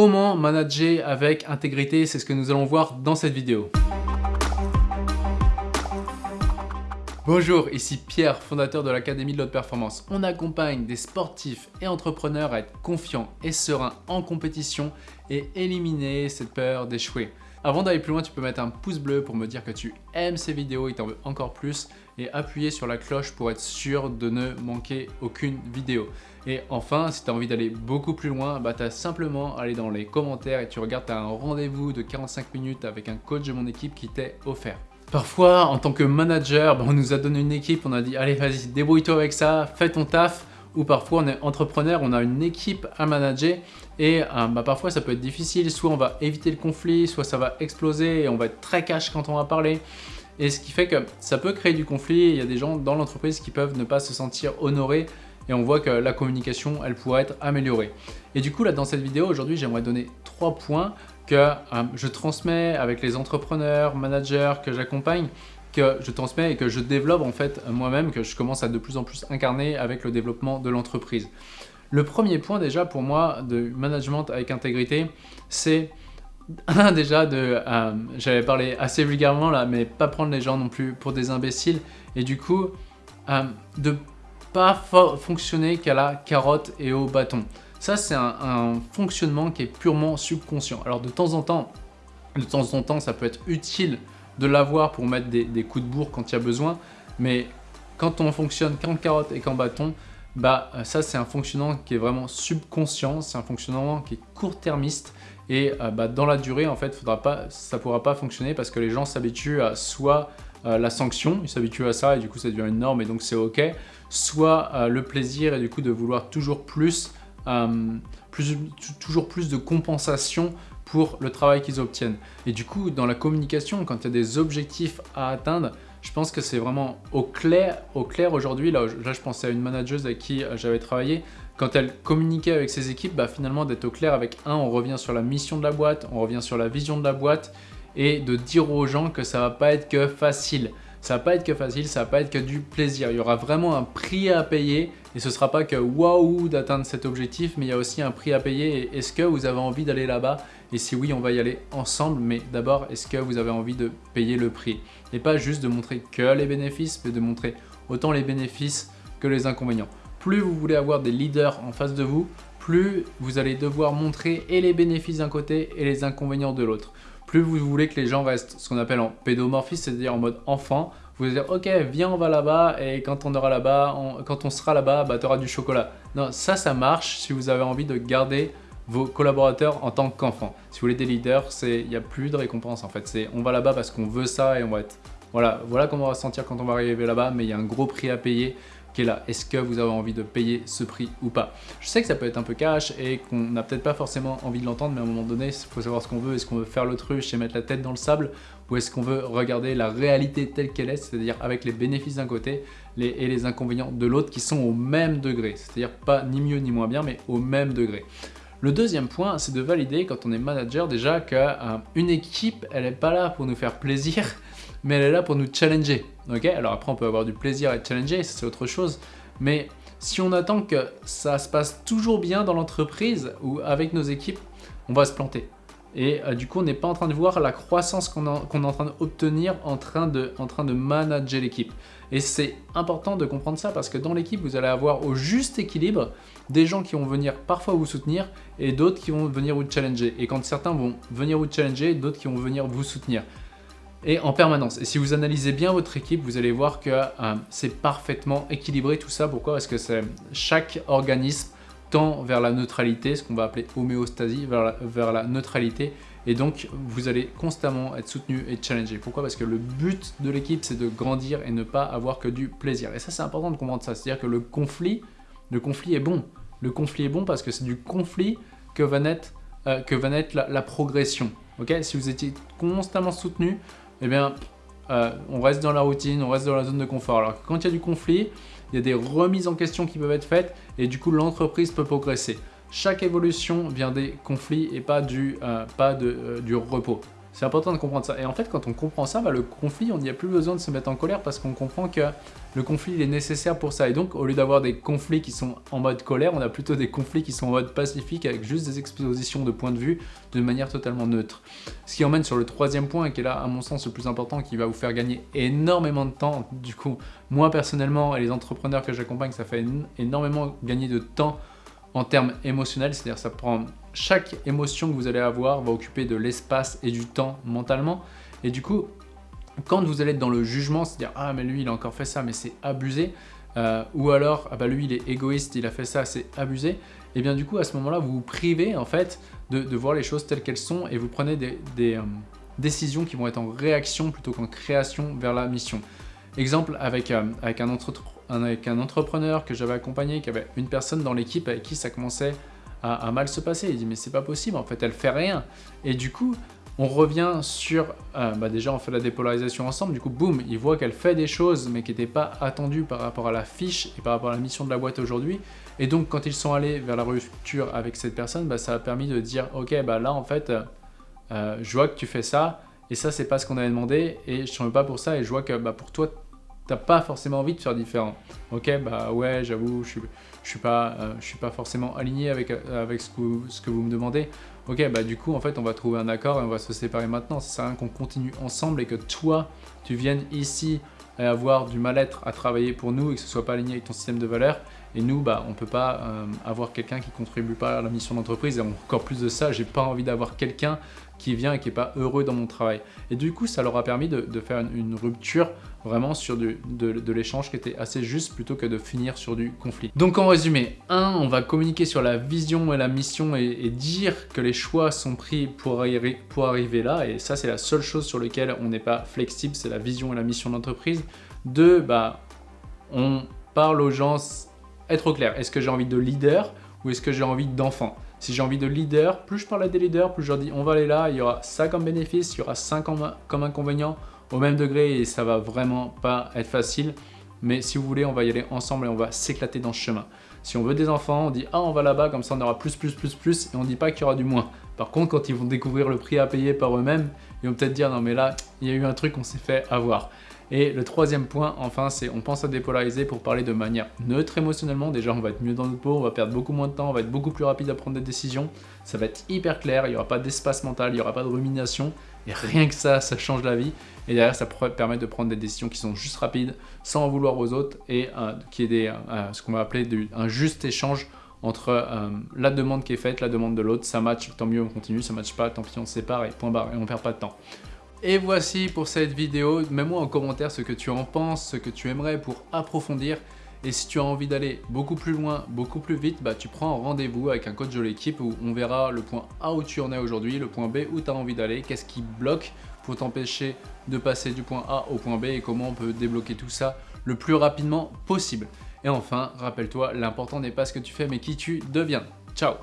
Comment manager avec intégrité C'est ce que nous allons voir dans cette vidéo. Bonjour, ici Pierre, fondateur de l'Académie de l'Haute Performance. On accompagne des sportifs et entrepreneurs à être confiants et sereins en compétition et éliminer cette peur d'échouer. Avant d'aller plus loin, tu peux mettre un pouce bleu pour me dire que tu aimes ces vidéos et t'en veux encore plus et appuyer sur la cloche pour être sûr de ne manquer aucune vidéo. Et enfin, si tu as envie d'aller beaucoup plus loin, bah, tu as simplement à aller dans les commentaires et tu regardes, tu as un rendez-vous de 45 minutes avec un coach de mon équipe qui t'est offert. Parfois, en tant que manager, bah, on nous a donné une équipe, on a dit « Allez, vas-y, débrouille-toi avec ça, fais ton taf ». Ou parfois, on est entrepreneur, on a une équipe à manager et euh, bah, parfois, ça peut être difficile. Soit on va éviter le conflit, soit ça va exploser et on va être très cash quand on va parler. Et ce qui fait que ça peut créer du conflit. Il y a des gens dans l'entreprise qui peuvent ne pas se sentir honorés et on voit que la communication, elle pourrait être améliorée. Et du coup, là, dans cette vidéo, aujourd'hui, j'aimerais donner trois points que euh, je transmets avec les entrepreneurs, managers que j'accompagne, que je transmets et que je développe en fait moi-même, que je commence à de plus en plus incarner avec le développement de l'entreprise. Le premier point déjà pour moi de management avec intégrité, c'est déjà de, euh, j'avais parlé assez vulgairement là, mais pas prendre les gens non plus pour des imbéciles et du coup euh, de pas fonctionner qu'à la carotte et au bâton. Ça, c'est un, fonctionnement qui est purement subconscient. Alors, de temps en temps, de temps en temps, ça peut être utile de l'avoir pour mettre des, coups de bourre quand il y a besoin, mais quand on fonctionne qu'en carotte et qu'en bâton, bah ça c'est un fonctionnement qui est vraiment subconscient, c'est un fonctionnement qui est court-termiste et euh, bah, dans la durée en fait ça ne pourra pas fonctionner parce que les gens s'habituent à soit euh, la sanction, ils s'habituent à ça et du coup ça devient une norme et donc c'est ok, soit euh, le plaisir et du coup de vouloir toujours plus, euh, toujours plus de compensation pour le travail qu'ils obtiennent. Et du coup, dans la communication, quand il y a des objectifs à atteindre, je pense que c'est vraiment au clair, au clair aujourd'hui. Là, là, je pensais à une manageuse avec qui j'avais travaillé. Quand elle communiquait avec ses équipes, bah, finalement d'être au clair avec un, on revient sur la mission de la boîte, on revient sur la vision de la boîte et de dire aux gens que ça va pas être que facile. Ça va pas être que facile, ça va pas être que du plaisir. Il y aura vraiment un prix à payer et ce sera pas que waouh d'atteindre cet objectif, mais il y a aussi un prix à payer. Est-ce que vous avez envie d'aller là-bas? Et si oui, on va y aller ensemble. Mais d'abord, est-ce que vous avez envie de payer le prix? Et pas juste de montrer que les bénéfices, mais de montrer autant les bénéfices que les inconvénients. Plus vous voulez avoir des leaders en face de vous, plus vous allez devoir montrer et les bénéfices d'un côté et les inconvénients de l'autre plus vous voulez que les gens restent ce qu'on appelle en pédomorphisme, c'est-à-dire en mode enfant, vous allez dire ok viens on va là-bas et quand on aura là-bas, quand on sera là-bas, bah, tu auras du chocolat. Non, ça ça marche si vous avez envie de garder vos collaborateurs en tant qu'enfants. Si vous voulez des leaders, il n'y a plus de récompense en fait. C'est on va là-bas parce qu'on veut ça et on va être... Voilà, voilà comment on va se sentir quand on va arriver là-bas, mais il y a un gros prix à payer est là. Est-ce que vous avez envie de payer ce prix ou pas? Je sais que ça peut être un peu cash et qu'on n'a peut-être pas forcément envie de l'entendre, mais à un moment donné, il faut savoir ce qu'on veut. Est-ce qu'on veut faire l'autruche et mettre la tête dans le sable ou est-ce qu'on veut regarder la réalité telle qu'elle est, c'est-à-dire avec les bénéfices d'un côté et les inconvénients de l'autre qui sont au même degré, c'est-à-dire pas ni mieux ni moins bien, mais au même degré. Le deuxième point, c'est de valider quand on est manager déjà qu'une équipe, elle n'est pas là pour nous faire plaisir, mais elle est là pour nous challenger. Alors après, on peut avoir du plaisir à être challengé, c'est autre chose. Mais si on attend que ça se passe toujours bien dans l'entreprise ou avec nos équipes, on va se planter. Et euh, du coup, on n'est pas en train de voir la croissance qu'on est en train d'obtenir en train de manager l'équipe. Et c'est important de comprendre ça parce que dans l'équipe, vous allez avoir au juste équilibre des gens qui vont venir parfois vous soutenir et d'autres qui vont venir vous challenger. Et quand certains vont venir vous challenger, d'autres qui vont venir vous soutenir et en permanence. Et si vous analysez bien votre équipe, vous allez voir que euh, c'est parfaitement équilibré tout ça. Pourquoi? Parce que chaque organisme tend vers la neutralité, ce qu'on va appeler homéostasie, vers la, neutralité. Et donc, vous allez constamment être soutenu et challengé. Pourquoi? Parce que le but de l'équipe, c'est de grandir et ne pas avoir que du plaisir. Et ça, c'est important de comprendre ça. C'est-à-dire que le conflit, le conflit est bon. Le conflit est bon parce que c'est du conflit que va naître, euh, que va naître la, progression. Ok? Si vous étiez constamment soutenu, eh bien, euh, on reste dans la routine, on reste dans la zone de confort. Alors quand il y a du conflit, il y a des remises en question qui peuvent être faites et du coup l'entreprise peut progresser. Chaque évolution vient des conflits et pas du, euh, pas euh, du repos. C'est important de comprendre ça. Et en fait, quand on comprend ça, bah, le conflit, on n'y a plus besoin de se mettre en colère parce qu'on comprend que le conflit il est nécessaire pour ça. Et donc, au lieu d'avoir des conflits qui sont en mode colère, on a plutôt des conflits qui sont en mode pacifique avec juste des expositions de points de vue de manière totalement neutre. Ce qui emmène sur le troisième point, qui est là, à mon sens, le plus important, qui va vous faire gagner énormément de temps. Du coup, moi personnellement et les entrepreneurs que j'accompagne, ça fait énormément gagner de temps en termes émotionnels, c'est-à-dire ça prend chaque émotion que vous allez avoir va occuper de l'espace et du temps mentalement et du coup quand vous allez être dans le jugement, c'est-à-dire ah mais lui il a encore fait ça mais c'est abusé euh, ou alors ah bah lui il est égoïste, il a fait ça, c'est abusé et eh bien du coup à ce moment-là vous vous privez en fait de, voir les choses telles qu'elles sont et vous prenez des, euh, décisions qui vont être en réaction plutôt qu'en création vers la mission. Exemple avec, euh, avec un avec un entrepreneur que j'avais accompagné, qui avait une personne dans l'équipe avec qui ça commençait à, mal se passer. Il dit mais c'est pas possible, en fait elle fait rien. Et du coup, on revient sur, euh, bah déjà on fait la dépolarisation ensemble, du coup boum, il voit qu'elle fait des choses mais qui n'étaient pas attendues par rapport à la fiche et par rapport à la mission de la boîte aujourd'hui. Et donc quand ils sont allés vers la rupture avec cette personne, bah, ça a permis de dire ok bah là en fait, euh, je vois que tu fais ça et ça c'est pas ce qu'on avait demandé et je ne veux pas pour ça et je vois que bah, pour toi t'as pas forcément envie de faire différent. Ok, bah ouais, j'avoue, je suis, suis pas, euh, je suis pas forcément aligné avec, euh, avec ce que, ce que vous me demandez. Ok, bah du coup, en fait, on va trouver un accord et on va se séparer maintenant. Ça sert à rien qu'on continue ensemble et que toi, tu viennes ici et avoir du mal-être à travailler pour nous et que ce soit pas aligné avec ton système de valeurs. Et nous, bah, on peut pas euh, avoir quelqu'un qui contribue pas à la mission d'entreprise. Et encore plus de ça, j'ai pas envie d'avoir quelqu'un qui vient et qui n'est pas heureux dans mon travail. Et du coup, ça leur a permis de, faire une, rupture vraiment sur du, de, l'échange qui était assez juste plutôt que de finir sur du conflit. Donc en résumé, 1. On va communiquer sur la vision et la mission et, dire que les choix sont pris pour, pour arriver là. Et ça, c'est la seule chose sur laquelle on n'est pas flexible, c'est la vision et la mission d'entreprise. 2. Bah, on parle aux gens, être au clair. Est-ce que j'ai envie de leader ou est-ce que j'ai envie d'enfant? Si j'ai envie de leader, plus je parle à des leaders, plus je leur dis on va aller là, il y aura ça comme bénéfice, il y aura ça comme, comme inconvénient au même degré et ça va vraiment pas être facile. Mais si vous voulez, on va y aller ensemble et on va s'éclater dans ce chemin. Si on veut des enfants, on dit ah on va là-bas, comme ça on aura plus, plus, plus, plus et on dit pas qu'il y aura du moins. Par contre, quand ils vont découvrir le prix à payer par eux-mêmes, ils vont peut-être dire non mais là, il y a eu un truc qu'on s'est fait avoir. Et le troisième point, enfin, c'est on pense à dépolariser pour parler de manière neutre émotionnellement. Déjà, on va être mieux dans notre peau, on va perdre beaucoup moins de temps, on va être beaucoup plus rapide à prendre des décisions. Ça va être hyper clair, il n'y aura pas d'espace mental, il n'y aura pas de rumination. Et rien que ça, ça change la vie. Et derrière, ça permet de prendre des décisions qui sont juste rapides, sans en vouloir aux autres, et euh, qui est des, euh, ce qu'on va appeler un juste échange entre euh, la demande qui est faite, la demande de l'autre. Ça match, tant mieux, on continue. Ça match pas, tant pis, on se sépare et point barre, et on perd pas de temps. Et voici pour cette vidéo, mets-moi en commentaire ce que tu en penses, ce que tu aimerais pour approfondir. Et si tu as envie d'aller beaucoup plus loin, beaucoup plus vite, bah tu prends un rendez-vous avec un coach de l'équipe où on verra le point A où tu en es aujourd'hui, le point B où tu as envie d'aller, qu'est-ce qui bloque pour t'empêcher de passer du point A au point B et comment on peut débloquer tout ça le plus rapidement possible. Et enfin, rappelle-toi, l'important n'est pas ce que tu fais mais qui tu deviens. Ciao